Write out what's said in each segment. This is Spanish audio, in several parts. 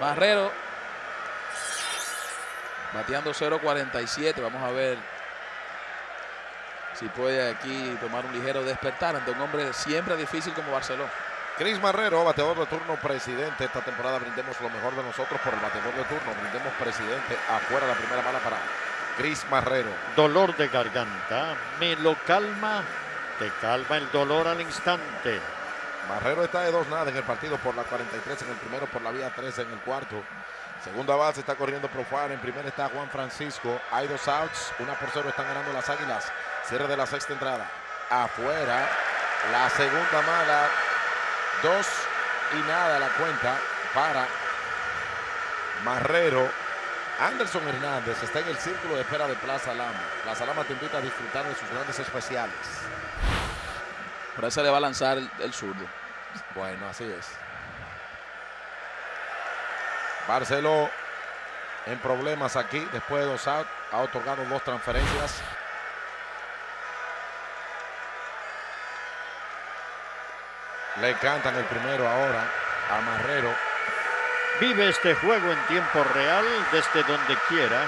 Marrero bateando 0.47. Vamos a ver si puede aquí tomar un ligero despertar ante un hombre siempre difícil como Barcelona. Cris Marrero, bateador de turno presidente. Esta temporada brindemos lo mejor de nosotros por el bateador de turno. Brindemos presidente afuera la primera bala para Cris Marrero. Dolor de garganta, me lo calma, te calma el dolor al instante. Marrero está de dos nada en el partido por la 43 en el primero, por la vía 13 en el cuarto. Segunda base está corriendo Profar. En primera está Juan Francisco. Hay dos outs. Una por cero están ganando las águilas. Cierre de la sexta entrada. Afuera. La segunda mala. Dos y nada la cuenta para Marrero. Anderson Hernández está en el círculo de espera de Plaza Lama. Plaza Lama te invita a disfrutar de sus grandes especiales. Por eso le va a lanzar el, el zurdo. Bueno, así es. Barceló en problemas aquí después de dos outs. Ha otorgado dos transferencias. Le cantan el primero ahora a Marrero. Vive este juego en tiempo real desde donde quiera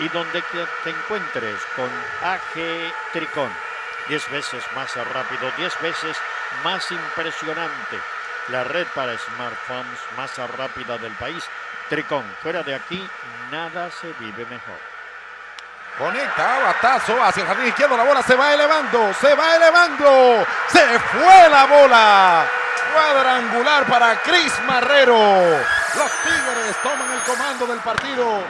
y donde te encuentres con AG Tricón. 10 veces más rápido, 10 veces más impresionante. La red para smartphones más rápida del país. Tricón, fuera de aquí, nada se vive mejor. Conecta, batazo hacia el jardín izquierdo. La bola se va elevando, se va elevando. Se fue la bola. Cuadrangular para Cris Marrero. Los Tigres toman el comando del partido.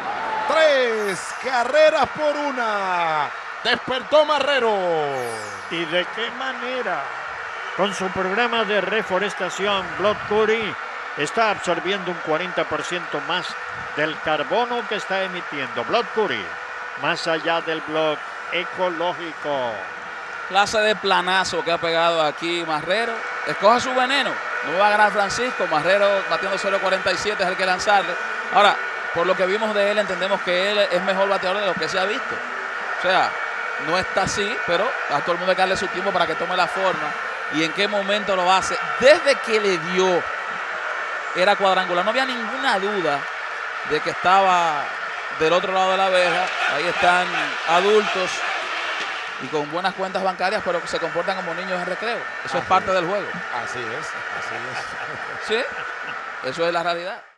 Tres carreras por una. Despertó Marrero. ¿Y de qué manera? Con su programa de reforestación, Blood Curry está absorbiendo un 40% más del carbono que está emitiendo. Blood Curry, más allá del blog ecológico. Clase de planazo que ha pegado aquí Marrero. Escoja su veneno. No va a ganar Francisco. Marrero batiendo 0.47 es el que lanzarle. Ahora, por lo que vimos de él, entendemos que él es mejor bateador de lo que se ha visto. O sea, no está así, pero a todo el mundo hay que darle su tiempo para que tome la forma. Y en qué momento lo hace. Desde que le dio, era cuadrangular. No había ninguna duda de que estaba del otro lado de la abeja. Ahí están adultos y con buenas cuentas bancarias, pero que se comportan como niños en recreo. Eso es parte del juego. Así es, así es. Sí, eso es la realidad.